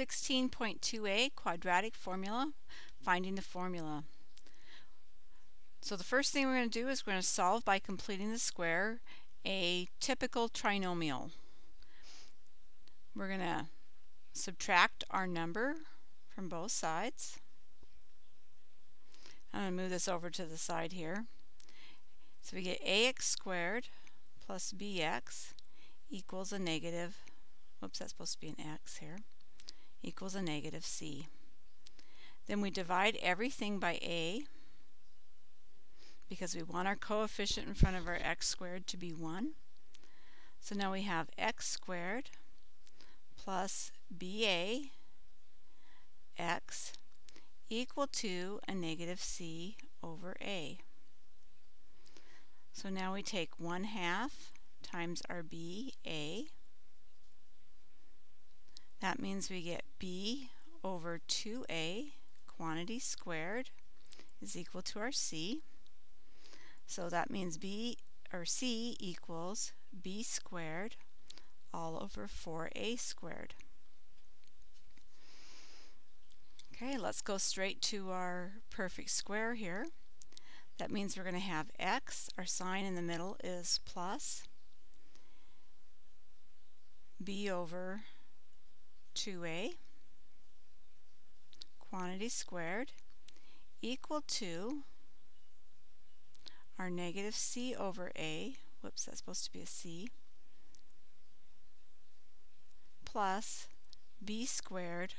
16.2a, quadratic formula, finding the formula. So the first thing we're going to do is we're going to solve by completing the square a typical trinomial. We're going to subtract our number from both sides. I'm going to move this over to the side here. So we get ax squared plus bx equals a negative, whoops, that's supposed to be an x here, equals a negative c. Then we divide everything by a because we want our coefficient in front of our x squared to be 1. So now we have x squared plus ba x equal to a negative c over a. So now we take 1 half times our b, a. That means we get b over 2a, quantity squared, is equal to our c. So that means b, or c equals b squared all over 4a squared. Okay, let's go straight to our perfect square here. That means we're going to have x, our sign in the middle is plus b over 2a quantity squared equal to our negative c over a, whoops, that's supposed to be a c, plus b squared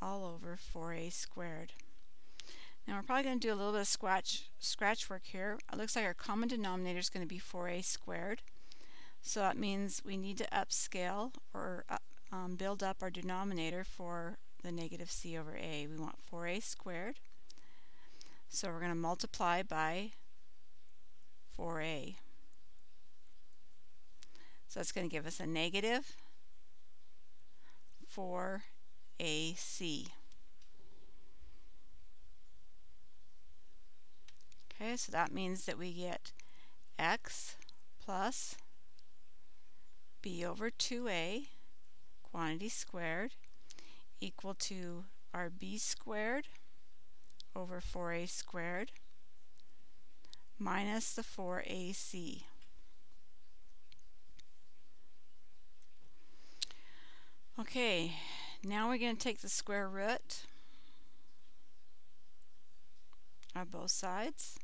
all over 4a squared. Now we're probably going to do a little bit of scratch, scratch work here. It looks like our common denominator is going to be 4a squared. So that means we need to upscale or up, um, build up our denominator for the negative c over a. We want 4a squared. So we're going to multiply by 4a. So that's going to give us a negative 4ac. Okay, so that means that we get x plus b over 2a quantity squared equal to our b squared over 4a squared minus the 4ac. Okay, now we're going to take the square root of both sides.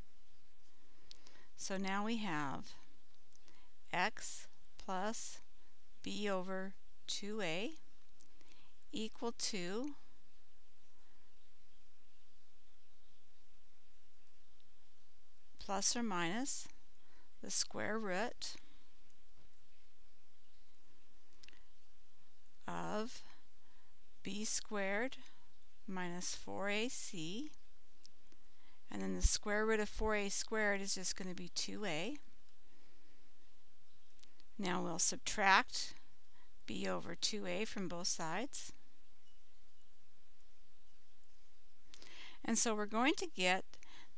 So now we have x plus b over 2a equal to plus or minus the square root of b squared minus 4ac and then the square root of 4a squared is just going to be 2a. Now we'll subtract b over 2a from both sides. And so we're going to get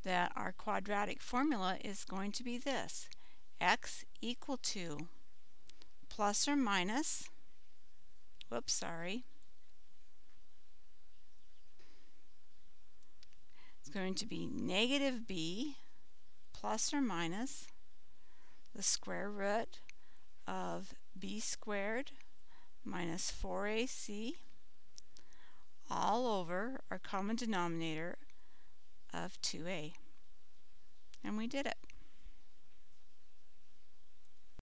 that our quadratic formula is going to be this. x equal to plus or minus, whoops, sorry, it's going to be negative b plus or minus the square root of b squared minus 4ac all over our common denominator of 2a. And we did it.